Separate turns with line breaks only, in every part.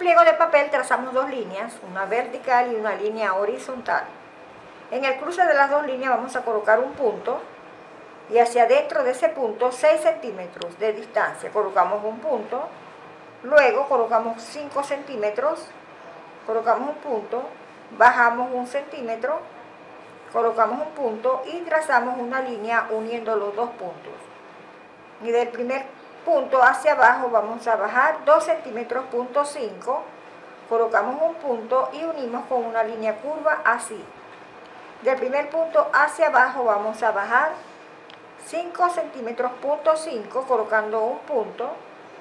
pliego de papel trazamos dos líneas, una vertical y una línea horizontal. En el cruce de las dos líneas vamos a colocar un punto y hacia adentro de ese punto 6 centímetros de distancia. Colocamos un punto, luego colocamos 5 centímetros, colocamos un punto, bajamos un centímetro, colocamos un punto y trazamos una línea uniendo los dos puntos. Y del primer punto hacia abajo vamos a bajar 2 centímetros, punto 5, colocamos un punto y unimos con una línea curva así. Del primer punto hacia abajo vamos a bajar 5 centímetros, punto 5, colocando un punto.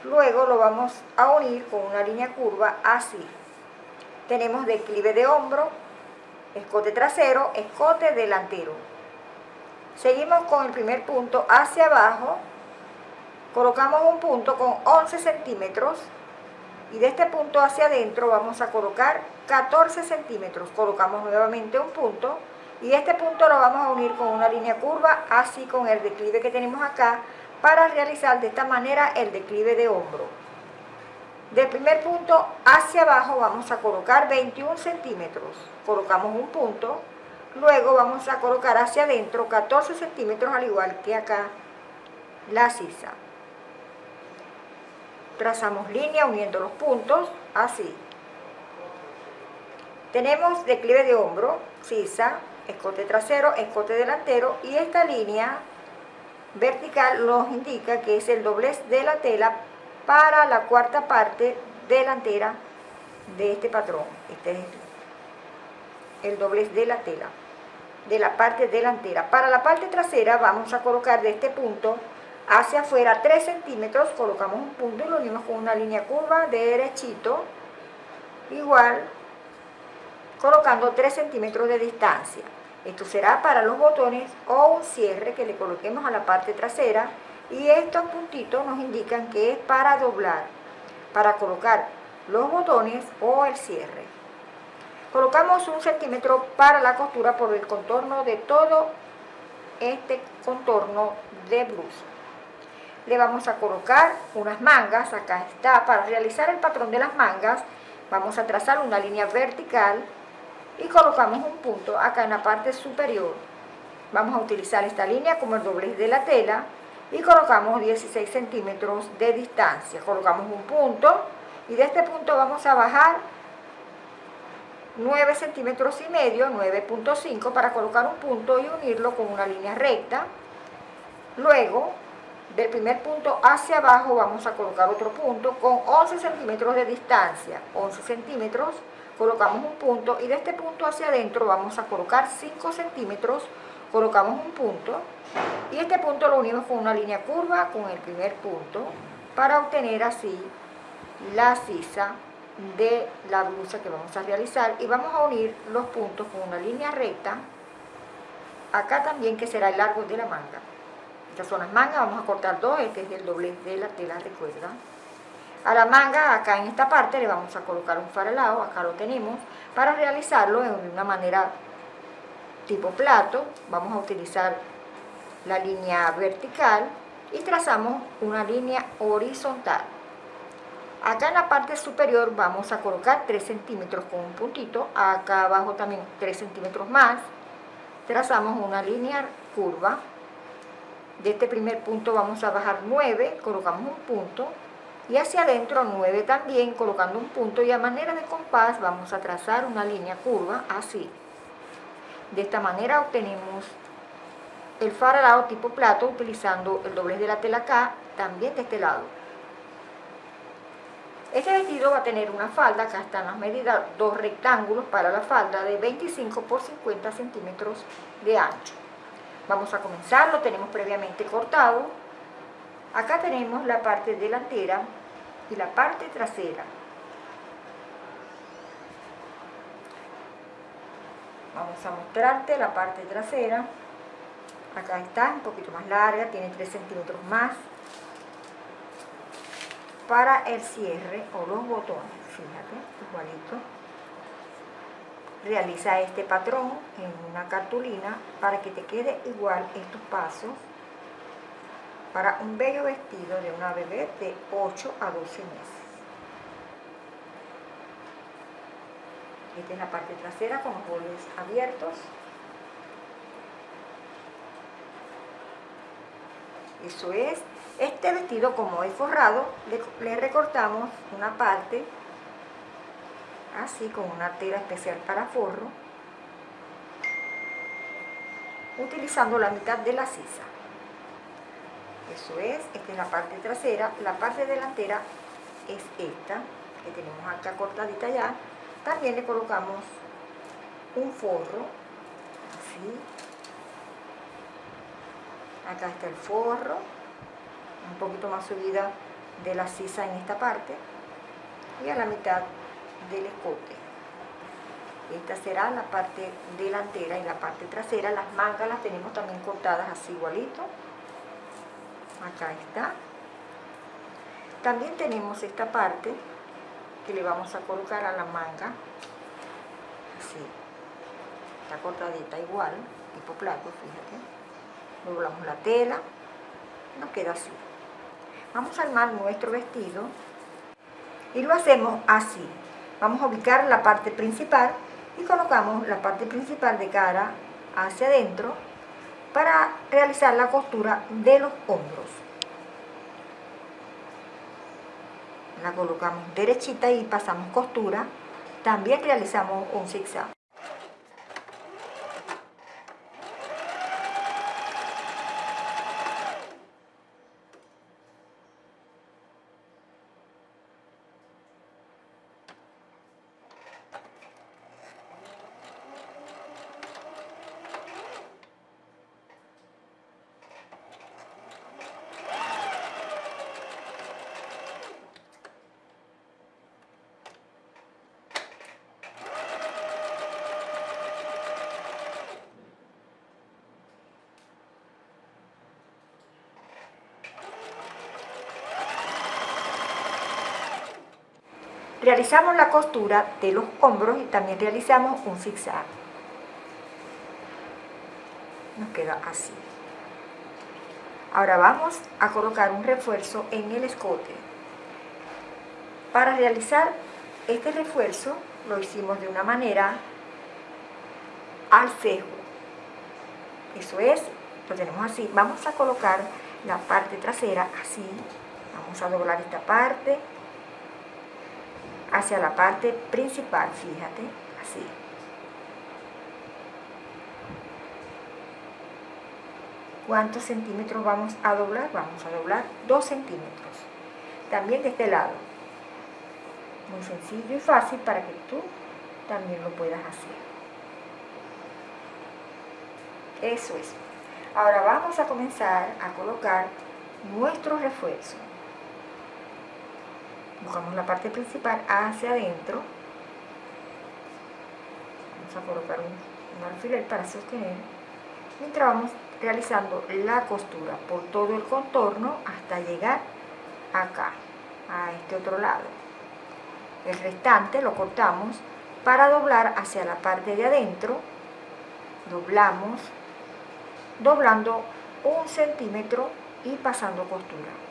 Luego lo vamos a unir con una línea curva así. Tenemos declive de hombro, escote trasero, escote delantero. Seguimos con el primer punto hacia abajo. Colocamos un punto con 11 centímetros. Y de este punto hacia adentro vamos a colocar 14 centímetros. Colocamos nuevamente un punto y este punto lo vamos a unir con una línea curva, así con el declive que tenemos acá, para realizar de esta manera el declive de hombro. Del primer punto hacia abajo vamos a colocar 21 centímetros. Colocamos un punto, luego vamos a colocar hacia adentro 14 centímetros, al igual que acá la sisa. Trazamos línea uniendo los puntos, así. Tenemos declive de hombro, sisa, escote trasero, escote delantero y esta línea vertical nos indica que es el doblez de la tela para la cuarta parte delantera de este patrón. Este es el doblez de la tela, de la parte delantera. Para la parte trasera vamos a colocar de este punto hacia afuera 3 centímetros, colocamos un punto y lo unimos con una línea curva derechito, igual colocando 3 centímetros de distancia. Esto será para los botones o un cierre que le coloquemos a la parte trasera y estos puntitos nos indican que es para doblar, para colocar los botones o el cierre. Colocamos un centímetro para la costura por el contorno de todo este contorno de blusa. Le vamos a colocar unas mangas, acá está, para realizar el patrón de las mangas vamos a trazar una línea vertical y colocamos un punto acá en la parte superior. Vamos a utilizar esta línea como el doblez de la tela y colocamos 16 centímetros de distancia. Colocamos un punto y de este punto vamos a bajar 9 centímetros y medio, 9.5 para colocar un punto y unirlo con una línea recta. Luego, del primer punto hacia abajo vamos a colocar otro punto con 11 centímetros de distancia, 11 centímetros colocamos un punto y de este punto hacia adentro vamos a colocar 5 centímetros, colocamos un punto y este punto lo unimos con una línea curva con el primer punto para obtener así la sisa de la blusa que vamos a realizar. Y vamos a unir los puntos con una línea recta acá también que será el largo de la manga estas son las mangas, vamos a cortar dos, este es el doblez de la tela, recuerda a la manga, acá en esta parte, le vamos a colocar un faralado, acá lo tenemos. Para realizarlo de una manera tipo plato, vamos a utilizar la línea vertical y trazamos una línea horizontal. Acá en la parte superior vamos a colocar 3 centímetros con un puntito, acá abajo también 3 centímetros más. Trazamos una línea curva. De este primer punto vamos a bajar 9, colocamos un punto y hacia adentro 9 también colocando un punto y a manera de compás vamos a trazar una línea curva así de esta manera obtenemos el faralado tipo plato utilizando el doblez de la tela acá también de este lado este vestido va a tener una falda, acá están las medidas, dos rectángulos para la falda de 25 por 50 centímetros de ancho. Vamos a comenzar, lo tenemos previamente cortado. Acá tenemos la parte delantera y la parte trasera. Vamos a mostrarte la parte trasera. Acá está, un poquito más larga, tiene 3 centímetros más. Para el cierre o los botones, fíjate, igualito. Realiza este patrón en una cartulina para que te quede igual estos pasos para un bello vestido de una bebé de 8 a 12 meses. Esta es la parte trasera con bordes abiertos. Eso es. Este vestido, como es forrado, le, recortamos una parte, así con una tela especial para forro, utilizando la mitad de la sisa. Eso es, esta es la parte trasera. La parte delantera es esta, que tenemos acá cortadita ya. También le colocamos un forro, así. Acá está el forro, un poquito más subida de la sisa en esta parte y a la mitad del escote. Esta será la parte delantera y la parte trasera. Las mangas las tenemos también cortadas así igualito. Acá está. También tenemos esta parte que le vamos a colocar a la manga. Así. Está cortadita igual, tipo plato, fíjate. Doblamos la tela. Nos queda así. Vamos a armar nuestro vestido y lo hacemos así. Vamos a ubicar la parte principal y colocamos la parte principal de cara hacia adentro para realizar la costura de los hombros. La colocamos derechita y pasamos costura. También realizamos un zigzag. Realizamos la costura de los hombros y también realizamos un zigzag. Nos queda así. Ahora vamos a colocar un refuerzo en el escote. Para realizar este refuerzo lo hicimos de una manera al cejo. Eso es, lo tenemos así. Vamos a colocar la parte trasera así. Vamos a doblar esta parte hacia la parte principal, fíjate, así. ¿Cuántos centímetros vamos a doblar? Vamos a doblar 2 centímetros. También de este lado. Muy sencillo y fácil para que tú también lo puedas hacer. Eso es. Ahora vamos a comenzar a colocar nuestro refuerzo buscamos la parte principal hacia adentro. Vamos a colocar un, alfiler para sostener mientras vamos realizando la costura por todo el contorno hasta llegar acá a este otro lado. El restante lo cortamos para doblar hacia la parte de adentro. Doblamos doblando un centímetro y pasando costura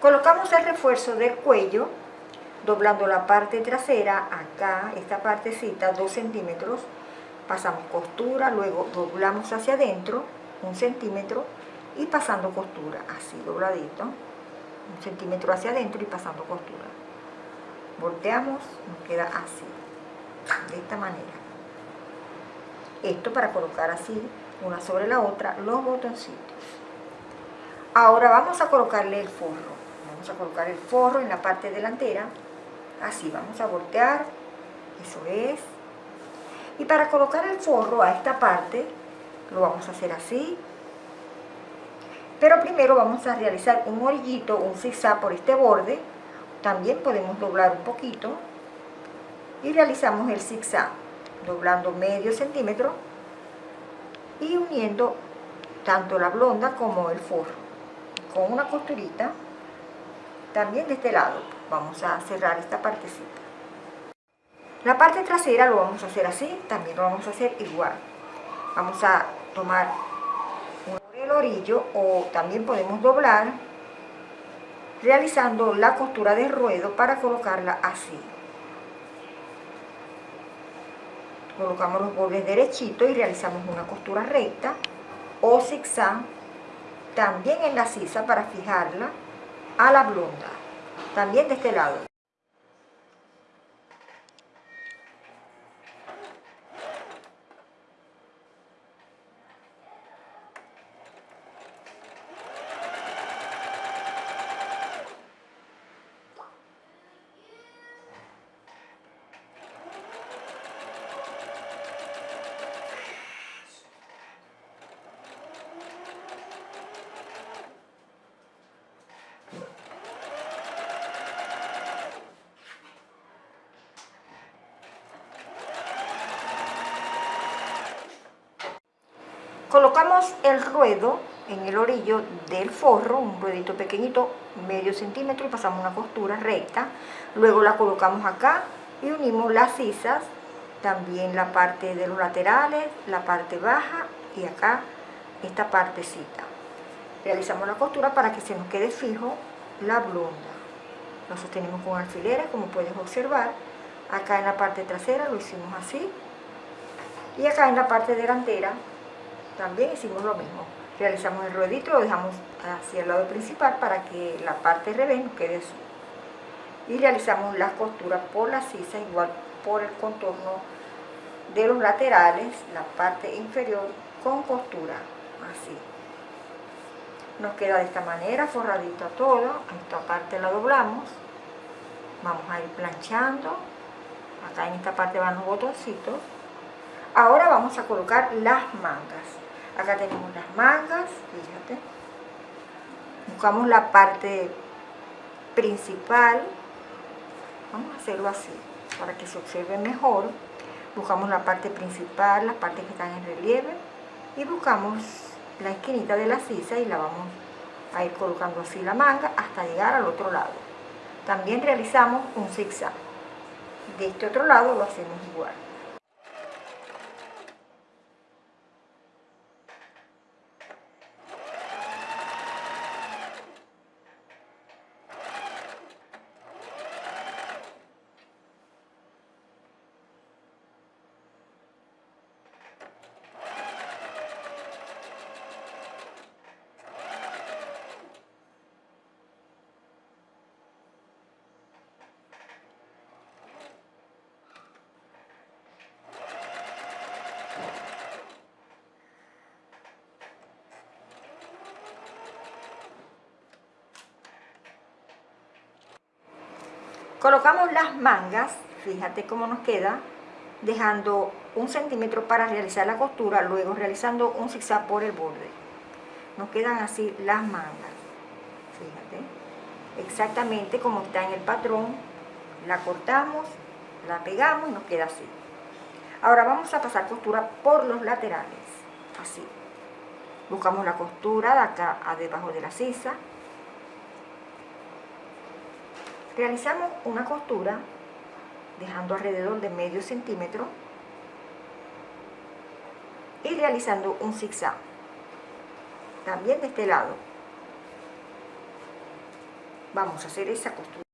Colocamos el refuerzo del cuello, doblando la parte trasera, acá, esta partecita, 2 centímetros, pasamos costura, luego doblamos hacia adentro, un centímetro, y pasando costura, así dobladito, un centímetro hacia adentro y pasando costura. Volteamos, nos queda así, de esta manera. Esto para colocar así, una sobre la otra, los botoncitos. Ahora vamos a colocarle el forro. Vamos a colocar el forro en la parte delantera. Así, vamos a voltear. Eso es. Y para colocar el forro a esta parte, lo vamos a hacer así. Pero primero vamos a realizar un orillito, un zigzag por este borde. También podemos doblar un poquito. Y realizamos el zigzag, doblando medio centímetro y uniendo tanto la blonda como el forro con una costurita también de este lado vamos a cerrar esta partecita. La parte trasera lo vamos a hacer así también lo vamos a hacer igual. Vamos a tomar un orillo o también podemos doblar realizando la costura de ruedo para colocarla así. Colocamos los bordes derechitos y realizamos una costura recta o zigzag también en la sisa para fijarla a la blonda. También de este lado Colocamos el ruedo en el orillo del forro, un ruedito pequeñito, medio centímetro, y pasamos una costura recta. Luego la colocamos acá y unimos las sisas, también la parte de los laterales, la parte baja y acá esta partecita. Realizamos la costura para que se nos quede fijo la blonda. Lo sostenemos con alfileres, como puedes observar. Acá en la parte trasera lo hicimos así. Y acá en la parte delantera también hicimos lo mismo. Realizamos el ruedito, lo dejamos hacia el lado principal para que la parte revés nos quede así. Y realizamos las costuras por la sisa, igual por el contorno de los laterales, la parte inferior con costura, así. Nos queda de esta manera, forradito todo, esta parte la doblamos, vamos a ir planchando, acá en esta parte van los botoncitos. Ahora vamos a colocar las mangas. Acá tenemos las mangas, fíjate. Buscamos la parte principal. Vamos a hacerlo así, para que se observe mejor. Buscamos la parte principal, las partes que están en relieve. Y buscamos la esquinita de la sisa y la vamos a ir colocando así la manga hasta llegar al otro lado. También realizamos un zigzag. De este otro lado lo hacemos igual. Colocamos las mangas, fíjate cómo nos queda, dejando un centímetro para realizar la costura, luego realizando un zigzag por el borde. Nos quedan así las mangas, fíjate, exactamente como está en el patrón, la cortamos, la pegamos y nos queda así. Ahora vamos a pasar costura por los laterales, así. Buscamos la costura de acá a debajo de la sisa, Realizamos una costura dejando alrededor de medio centímetro y realizando un zigzag también de este lado vamos a hacer esa costura.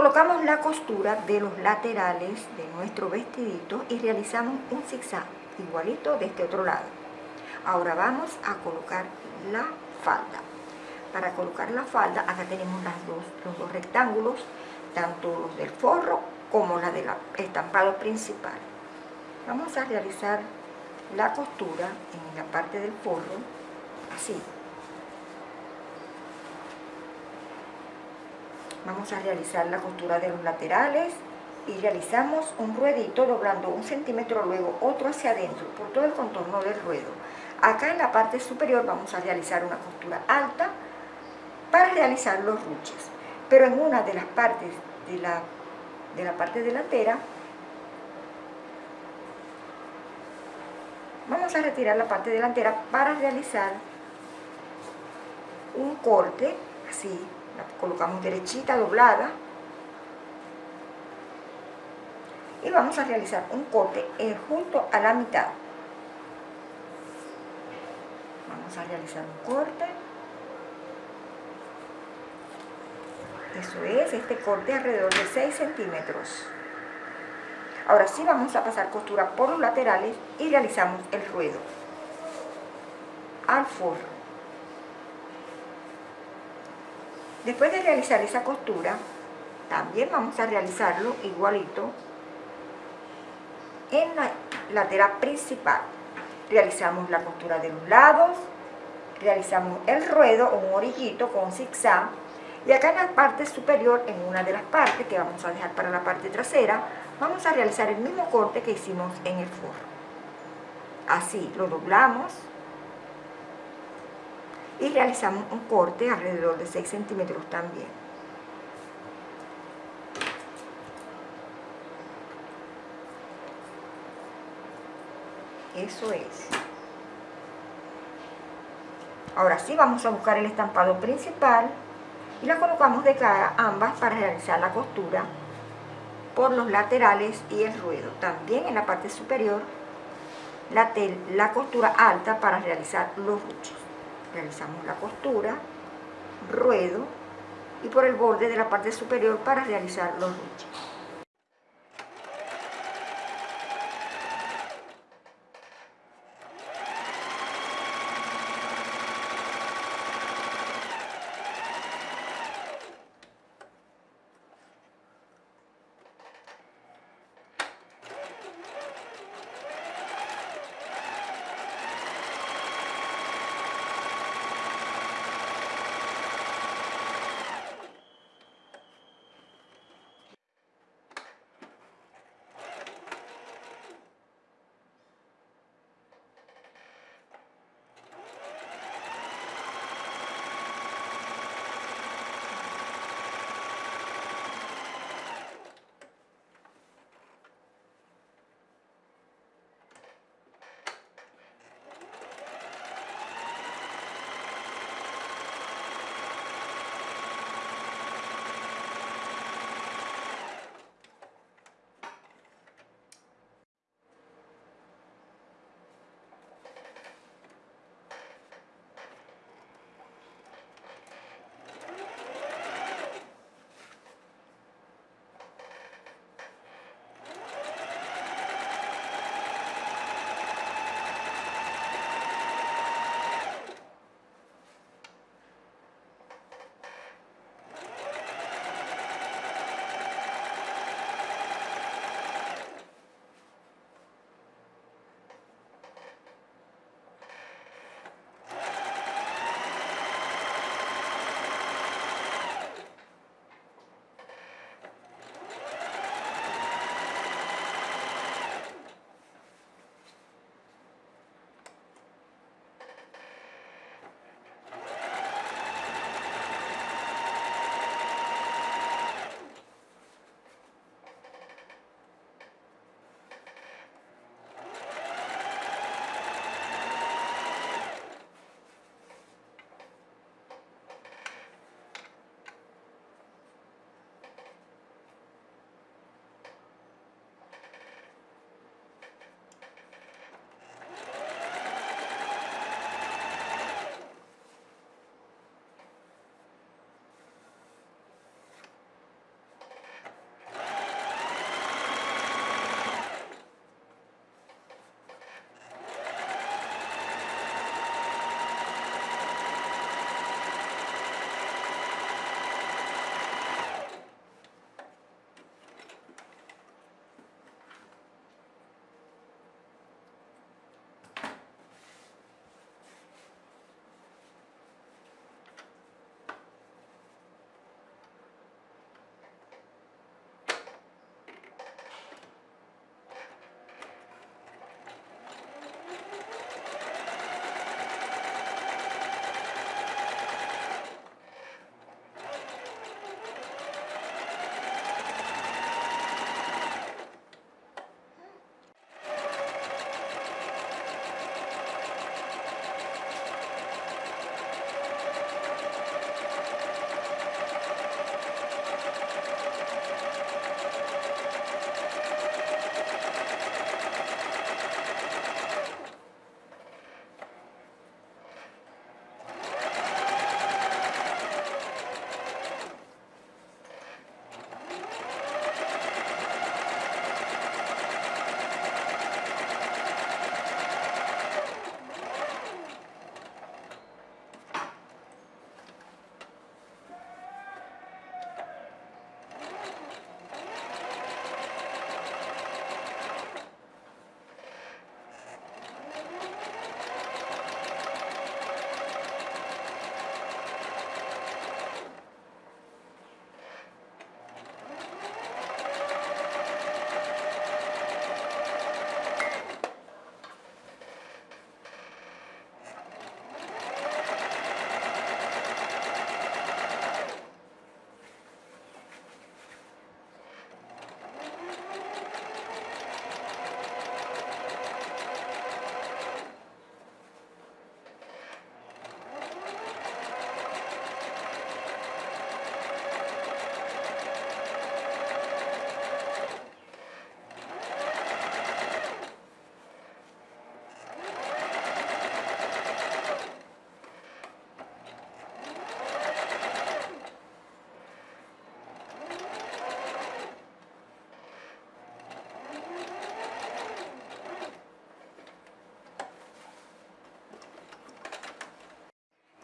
Colocamos la costura de los laterales de nuestro vestidito y realizamos un zigzag igualito de este otro lado. Ahora vamos a colocar la falda. Para colocar la falda, acá tenemos las dos, los dos rectángulos, tanto los del forro como la del estampado principal. Vamos a realizar la costura en la parte del forro, así, vamos a realizar la costura de los laterales y realizamos un ruedito doblando un centímetro, luego otro hacia adentro por todo el contorno del ruedo. Acá en la parte superior vamos a realizar una costura alta para realizar los ruches. Pero en una de las partes de la, de la parte delantera vamos a retirar la parte delantera para realizar un corte así colocamos derechita, doblada. Y vamos a realizar un corte eh, junto a la mitad. Vamos a realizar un corte. Eso es, este corte alrededor de 6 centímetros. Ahora sí vamos a pasar costura por los laterales y realizamos el ruedo al forro. Después de realizar esa costura, también vamos a realizarlo igualito en la lateral principal. Realizamos la costura de los lados, realizamos el ruedo o un orillito con zigzag y acá en la parte superior, en una de las partes que vamos a dejar para la parte trasera, vamos a realizar el mismo corte que hicimos en el forro. Así lo doblamos y realizamos un corte alrededor de 6 centímetros también. Eso es. Ahora sí vamos a buscar el estampado principal y la colocamos de cara ambas para realizar la costura por los laterales y el ruedo. También en la parte superior la, la costura alta para realizar los ruchos realizamos la costura, ruedo y por el borde de la parte superior para realizar los ruches.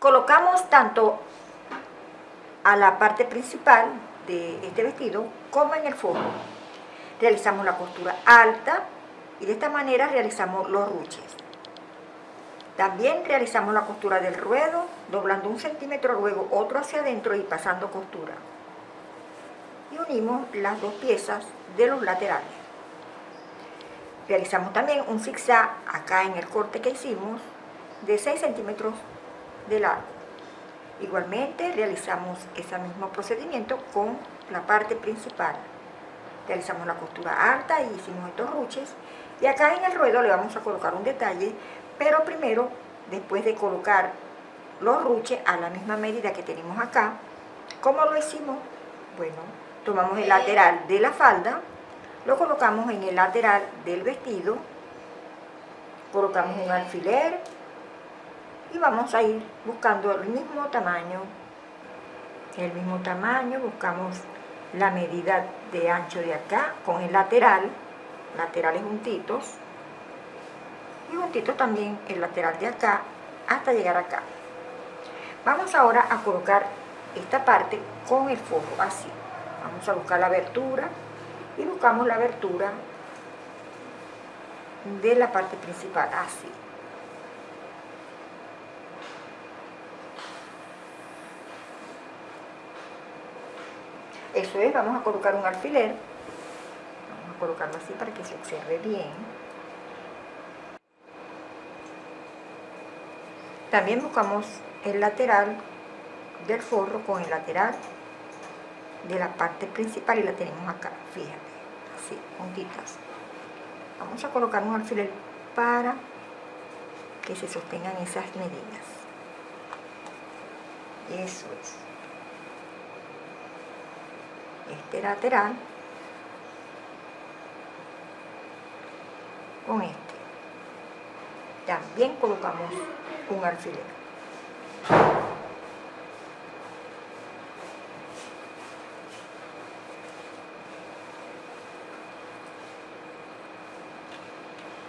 Colocamos tanto a la parte principal de este vestido como en el forro. Realizamos la costura alta y de esta manera realizamos los ruches. También realizamos la costura del ruedo, doblando un centímetro, luego otro hacia adentro y pasando costura. Y unimos las dos piezas de los laterales. Realizamos también un zigzag acá en el corte que hicimos de 6 centímetros de largo. Igualmente realizamos ese mismo procedimiento con la parte principal. Realizamos la costura alta y hicimos estos ruches. Y acá en el ruedo le vamos a colocar un detalle, pero primero, después de colocar los ruches a la misma medida que tenemos acá, ¿cómo lo hicimos? Bueno, tomamos el lateral de la falda, lo colocamos en el lateral del vestido, colocamos un alfiler y vamos a ir buscando el mismo tamaño, el mismo tamaño, buscamos la medida de ancho de acá con el lateral, laterales juntitos, y juntitos también el lateral de acá hasta llegar acá. Vamos ahora a colocar esta parte con el forro, así. Vamos a buscar la abertura y buscamos la abertura de la parte principal, así. Eso es, vamos a colocar un alfiler, vamos a colocarlo así para que se observe bien. También buscamos el lateral del forro con el lateral de la parte principal y la tenemos acá, fíjate, así, juntitas. Vamos a colocar un alfiler para que se sostengan esas medidas. Eso es. Este lateral con este. También colocamos un alfiler.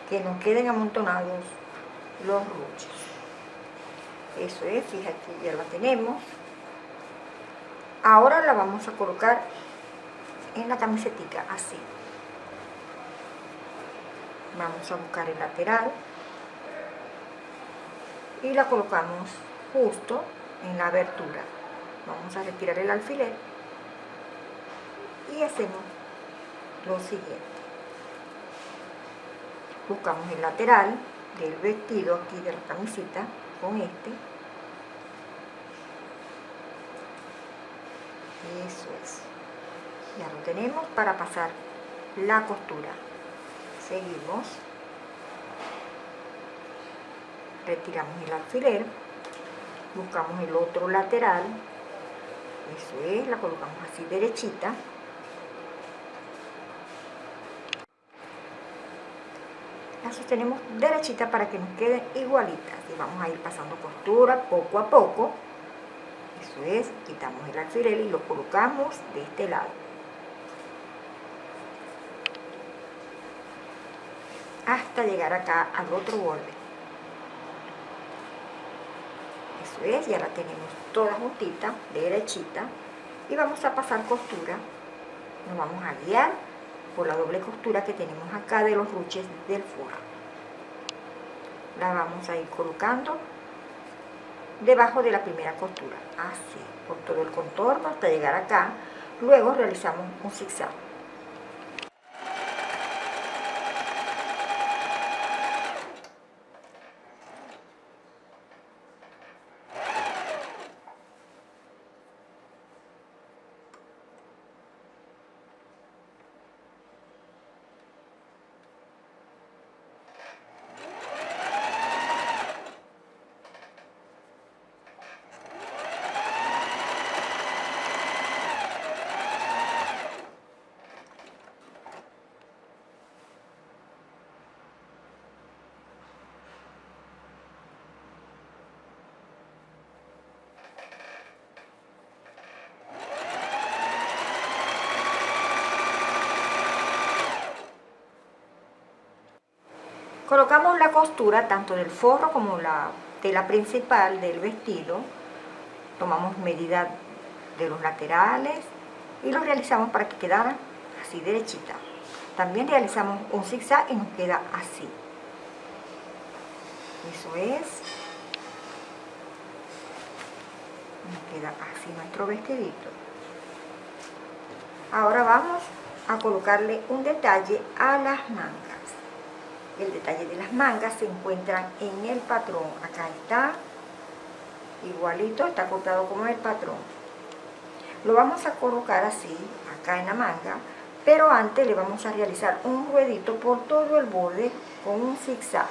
que nos queden amontonados los ruches. Eso es, fíjate, ya la tenemos. Ahora la vamos a colocar en la camisetita, así. Vamos a buscar el lateral y la colocamos justo en la abertura. Vamos a retirar el alfiler y hacemos lo siguiente buscamos el lateral del vestido aquí de la camiseta con este eso es ya lo tenemos para pasar la costura. Seguimos. Retiramos el alfiler. Buscamos el otro lateral. Eso es, la colocamos así derechita. La sostenemos derechita para que nos quede igualita. Y vamos a ir pasando costura poco a poco. Eso es, quitamos el alfiler y lo colocamos de este lado hasta llegar acá al otro borde. Eso es, ya la tenemos toda juntita, derechita y vamos a pasar costura. Nos vamos a guiar por la doble costura que tenemos acá de los ruches del forro. La vamos a ir colocando debajo de la primera costura así por todo el contorno hasta llegar acá. Luego realizamos un zigzag Colocamos la costura tanto del forro como la tela principal del vestido, tomamos medida de los laterales y lo realizamos para que quedara así derechita. También realizamos un zigzag y nos queda así. Eso es. Nos queda así nuestro vestidito. Ahora vamos a colocarle un detalle a las mangas. El detalle de las mangas se encuentra en el patrón. Acá está, igualito, está cortado como el patrón. Lo vamos a colocar así, acá en la manga, pero antes le vamos a realizar un ruedito por todo el borde con un zigzag,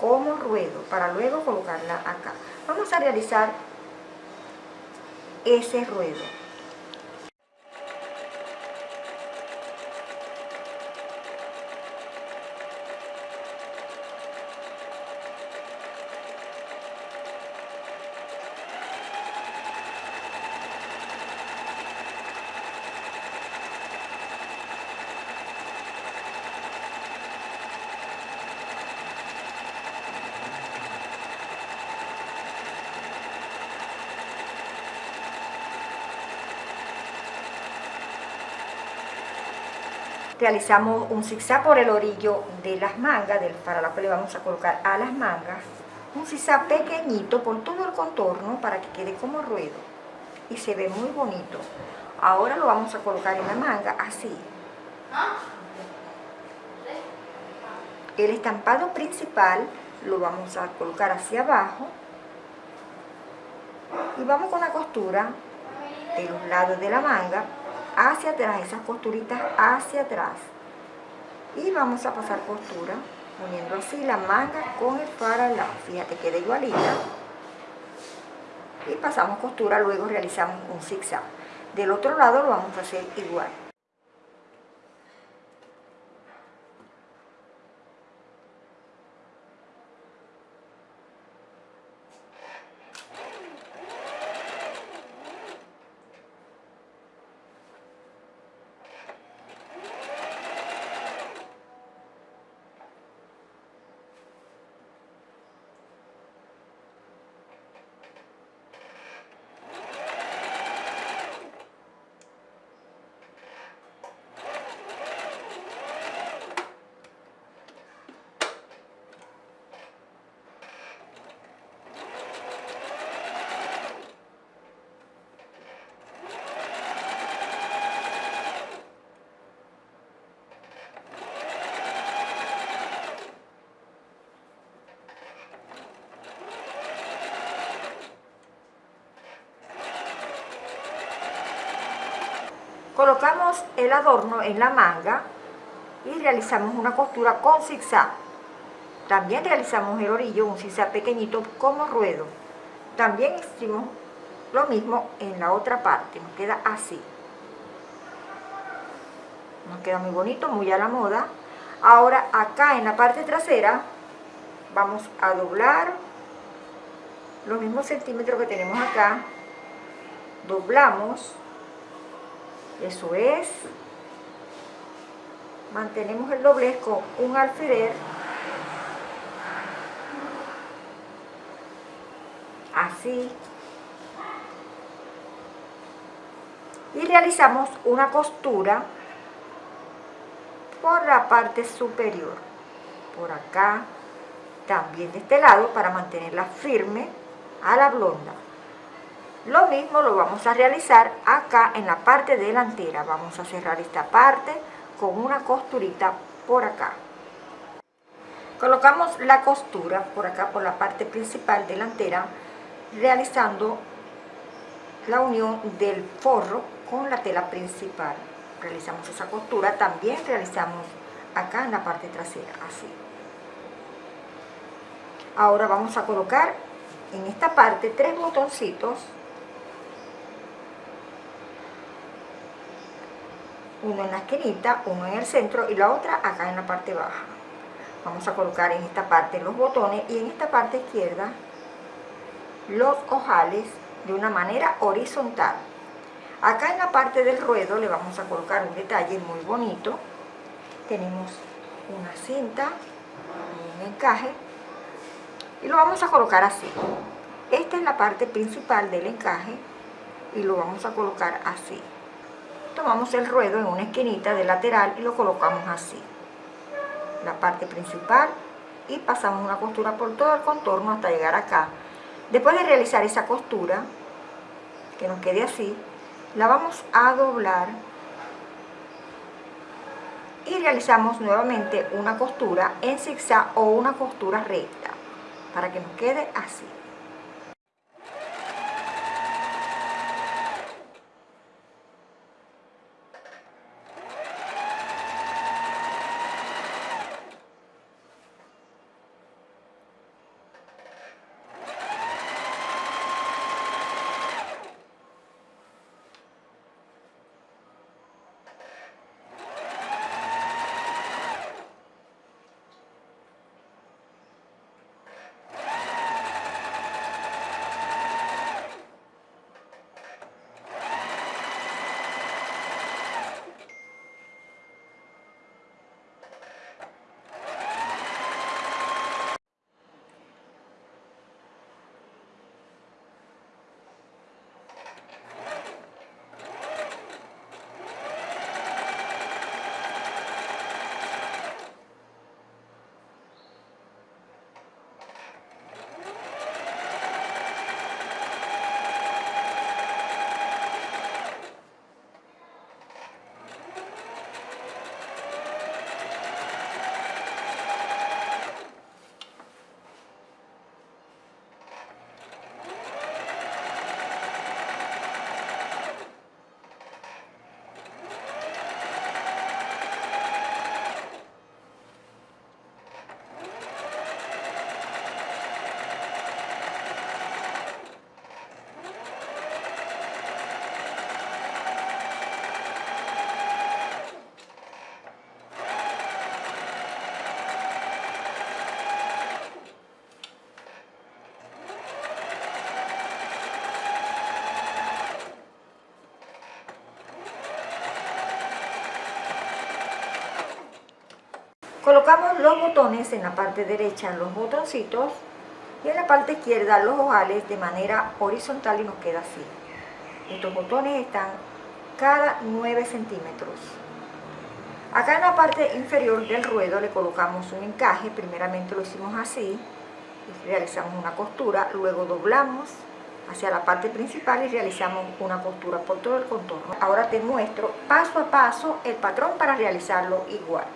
como ruedo, para luego colocarla acá. Vamos a realizar ese ruedo. Realizamos un zigzag por el orillo de las mangas, del, la cual le vamos a colocar a las mangas, un zigzag pequeñito por todo el contorno para que quede como ruedo y se ve muy bonito. Ahora lo vamos a colocar en la manga así. El estampado principal lo vamos a colocar hacia abajo y vamos con la costura de los lados de la manga hacia atrás, esas costuritas hacia atrás. Y vamos a pasar costura poniendo así la manga con el lado Fíjate, queda igualita. Y pasamos costura, luego realizamos un zigzag. Del otro lado lo vamos a hacer igual. Colocamos el adorno en la manga y realizamos una costura con zigzag. También realizamos el orillo, un zigzag pequeñito como ruedo. También hicimos lo mismo en la otra parte, nos queda así. Nos queda muy bonito, muy a la moda. Ahora acá en la parte trasera vamos a doblar los mismos centímetros que tenemos acá. Doblamos eso es. Mantenemos el doblez con un alfiler. Así. Y realizamos una costura por la parte superior. Por acá. También de este lado para mantenerla firme a la blonda. Lo mismo lo vamos a realizar acá en la parte delantera. Vamos a cerrar esta parte con una costurita por acá. Colocamos la costura por acá, por la parte principal delantera, realizando la unión del forro con la tela principal. Realizamos esa costura, también realizamos acá en la parte trasera, así. Ahora vamos a colocar en esta parte tres botoncitos uno en la esquinita, uno en el centro y la otra acá en la parte baja. Vamos a colocar en esta parte los botones y en esta parte izquierda los ojales de una manera horizontal. Acá en la parte del ruedo le vamos a colocar un detalle muy bonito. Tenemos una cinta, un encaje y lo vamos a colocar así. Esta es la parte principal del encaje y lo vamos a colocar así. Tomamos el ruedo en una esquinita de lateral y lo colocamos así. La parte principal y pasamos una costura por todo el contorno hasta llegar acá. Después de realizar esa costura, que nos quede así, la vamos a doblar y realizamos nuevamente una costura en zigzag o una costura recta para que nos quede así. Colocamos los botones en la parte derecha, los botoncitos, y en la parte izquierda los ojales de manera horizontal y nos queda así. Estos botones están cada 9 centímetros. Acá en la parte inferior del ruedo le colocamos un encaje, primeramente lo hicimos así, realizamos una costura, luego doblamos hacia la parte principal y realizamos una costura por todo el contorno. Ahora te muestro paso a paso el patrón para realizarlo igual.